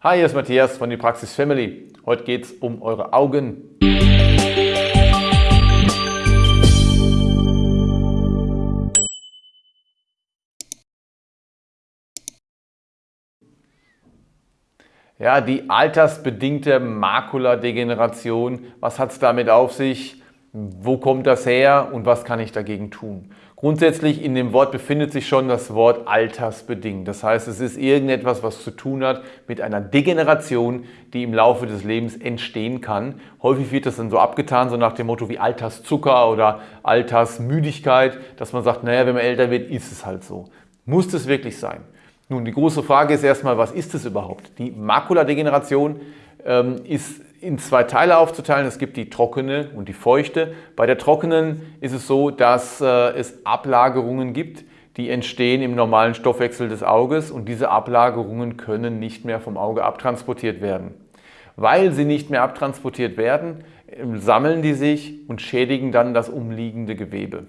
Hi, hier ist Matthias von die Praxis Family. Heute geht es um eure Augen. Ja, die altersbedingte Makuladegeneration, was hat es damit auf sich? Wo kommt das her und was kann ich dagegen tun? Grundsätzlich in dem Wort befindet sich schon das Wort altersbedingt. Das heißt, es ist irgendetwas, was zu tun hat mit einer Degeneration, die im Laufe des Lebens entstehen kann. Häufig wird das dann so abgetan, so nach dem Motto wie Alterszucker oder Altersmüdigkeit, dass man sagt, naja, wenn man älter wird, ist es halt so. Muss das wirklich sein? Nun, die große Frage ist erstmal, was ist es überhaupt? Die Makuladegeneration ähm, ist in zwei Teile aufzuteilen. Es gibt die trockene und die feuchte. Bei der trockenen ist es so, dass äh, es Ablagerungen gibt, die entstehen im normalen Stoffwechsel des Auges und diese Ablagerungen können nicht mehr vom Auge abtransportiert werden. Weil sie nicht mehr abtransportiert werden, ähm, sammeln die sich und schädigen dann das umliegende Gewebe.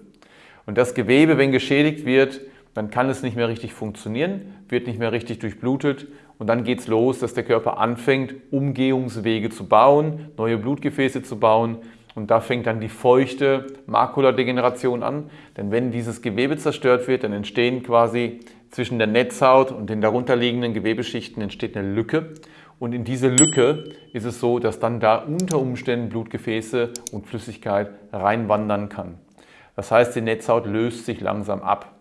Und das Gewebe, wenn geschädigt wird, dann kann es nicht mehr richtig funktionieren, wird nicht mehr richtig durchblutet und dann geht es los, dass der Körper anfängt, Umgehungswege zu bauen, neue Blutgefäße zu bauen und da fängt dann die feuchte Makuladegeneration an, denn wenn dieses Gewebe zerstört wird, dann entstehen quasi zwischen der Netzhaut und den darunterliegenden Gewebeschichten entsteht eine Lücke und in diese Lücke ist es so, dass dann da unter Umständen Blutgefäße und Flüssigkeit reinwandern kann. Das heißt, die Netzhaut löst sich langsam ab.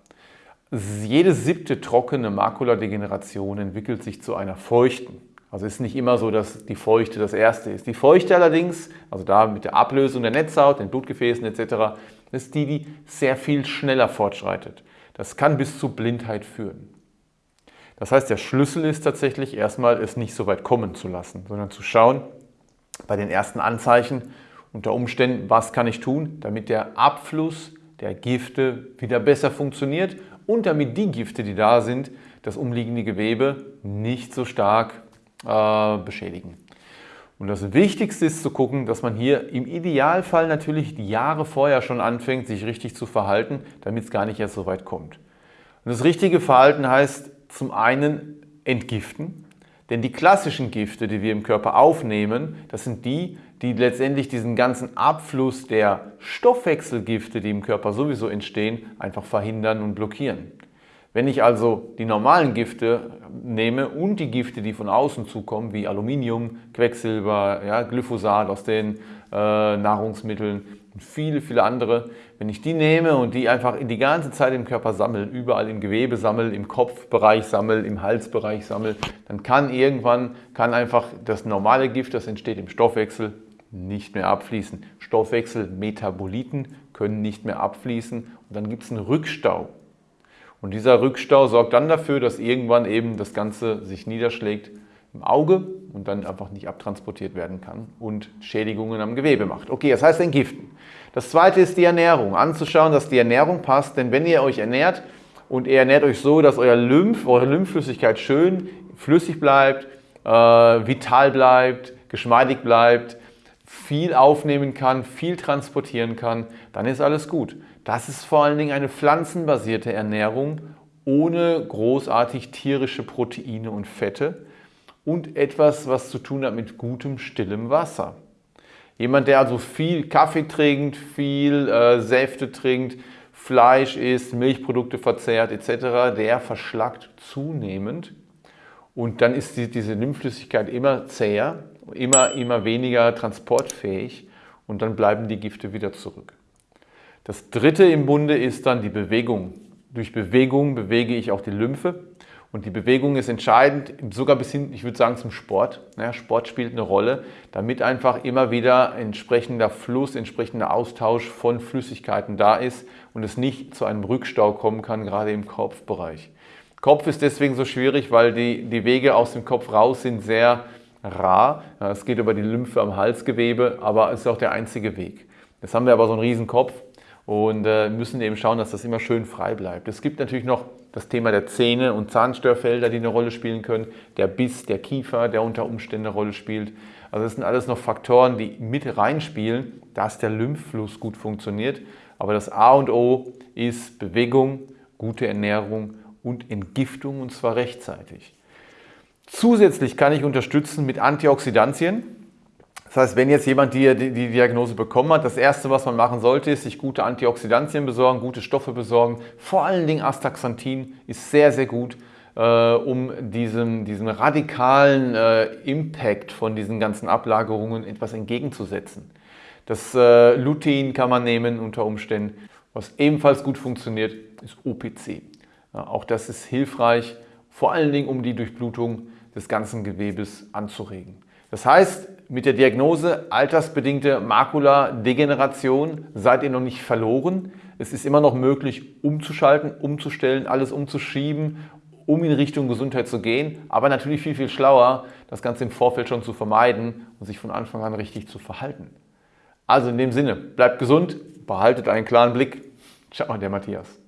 Jede siebte trockene Makuladegeneration entwickelt sich zu einer feuchten. Also ist nicht immer so, dass die Feuchte das erste ist. Die Feuchte allerdings, also da mit der Ablösung der Netzhaut, den Blutgefäßen etc., ist die, die sehr viel schneller fortschreitet. Das kann bis zu Blindheit führen. Das heißt, der Schlüssel ist tatsächlich erstmal, es nicht so weit kommen zu lassen, sondern zu schauen, bei den ersten Anzeichen, unter Umständen, was kann ich tun, damit der Abfluss der Gifte wieder besser funktioniert und damit die Gifte, die da sind, das umliegende Gewebe nicht so stark äh, beschädigen. Und das Wichtigste ist zu gucken, dass man hier im Idealfall natürlich die Jahre vorher schon anfängt, sich richtig zu verhalten, damit es gar nicht erst so weit kommt. Und das richtige Verhalten heißt zum einen entgiften, denn die klassischen Gifte, die wir im Körper aufnehmen, das sind die, die letztendlich diesen ganzen Abfluss der Stoffwechselgifte, die im Körper sowieso entstehen, einfach verhindern und blockieren. Wenn ich also die normalen Gifte nehme und die Gifte, die von außen zukommen, wie Aluminium, Quecksilber, ja, Glyphosat aus den äh, Nahrungsmitteln und viele, viele andere, wenn ich die nehme und die einfach in die ganze Zeit im Körper sammle, überall im Gewebe sammle, im Kopfbereich sammle, im Halsbereich sammle, dann kann irgendwann kann einfach das normale Gift, das entsteht im Stoffwechsel, nicht mehr abfließen. Stoffwechselmetaboliten können nicht mehr abfließen und dann gibt es einen Rückstau. Und dieser Rückstau sorgt dann dafür, dass irgendwann eben das Ganze sich niederschlägt im Auge und dann einfach nicht abtransportiert werden kann und Schädigungen am Gewebe macht. Okay, das heißt entgiften. Das zweite ist die Ernährung. Anzuschauen, dass die Ernährung passt, denn wenn ihr euch ernährt und ihr ernährt euch so, dass euer Lymph, eure Lymphflüssigkeit schön flüssig bleibt, äh, vital bleibt, geschmeidig bleibt, viel aufnehmen kann, viel transportieren kann, dann ist alles gut. Das ist vor allen Dingen eine pflanzenbasierte Ernährung ohne großartig tierische Proteine und Fette und etwas, was zu tun hat mit gutem, stillem Wasser. Jemand, der also viel Kaffee trinkt, viel äh, Säfte trinkt, Fleisch isst, Milchprodukte verzehrt etc., der verschlackt zunehmend und dann ist die, diese Lymphflüssigkeit immer zäher immer, immer weniger transportfähig und dann bleiben die Gifte wieder zurück. Das dritte im Bunde ist dann die Bewegung. Durch Bewegung bewege ich auch die Lymphe und die Bewegung ist entscheidend, sogar bis hin, ich würde sagen, zum Sport. Ja, Sport spielt eine Rolle, damit einfach immer wieder entsprechender Fluss, entsprechender Austausch von Flüssigkeiten da ist und es nicht zu einem Rückstau kommen kann, gerade im Kopfbereich. Kopf ist deswegen so schwierig, weil die, die Wege aus dem Kopf raus sind sehr rar. Es geht über die Lymphe am Halsgewebe, aber es ist auch der einzige Weg. Jetzt haben wir aber so einen riesen Kopf und äh, müssen eben schauen, dass das immer schön frei bleibt. Es gibt natürlich noch das Thema der Zähne und Zahnstörfelder, die eine Rolle spielen können, der Biss, der Kiefer, der unter Umständen eine Rolle spielt. Also das sind alles noch Faktoren, die mit reinspielen, dass der Lymphfluss gut funktioniert. Aber das A und O ist Bewegung, gute Ernährung und Entgiftung und zwar rechtzeitig. Zusätzlich kann ich unterstützen mit Antioxidantien. Das heißt, wenn jetzt jemand die, die, Diagnose bekommen hat, das Erste, was man machen sollte, ist sich gute Antioxidantien besorgen, gute Stoffe besorgen. Vor allen Dingen Astaxanthin ist sehr, sehr gut, äh, um diesen, diesen radikalen äh, Impact von diesen ganzen Ablagerungen etwas entgegenzusetzen. Das äh, Lutein kann man nehmen unter Umständen. Was ebenfalls gut funktioniert, ist OPC. Ja, auch das ist hilfreich, vor allen Dingen um die Durchblutung des ganzen Gewebes anzuregen. Das heißt, mit der Diagnose altersbedingte Makuladegeneration seid ihr noch nicht verloren. Es ist immer noch möglich, umzuschalten, umzustellen, alles umzuschieben, um in Richtung Gesundheit zu gehen. Aber natürlich viel, viel schlauer, das Ganze im Vorfeld schon zu vermeiden und sich von Anfang an richtig zu verhalten. Also in dem Sinne, bleibt gesund, behaltet einen klaren Blick. Ciao, der Matthias.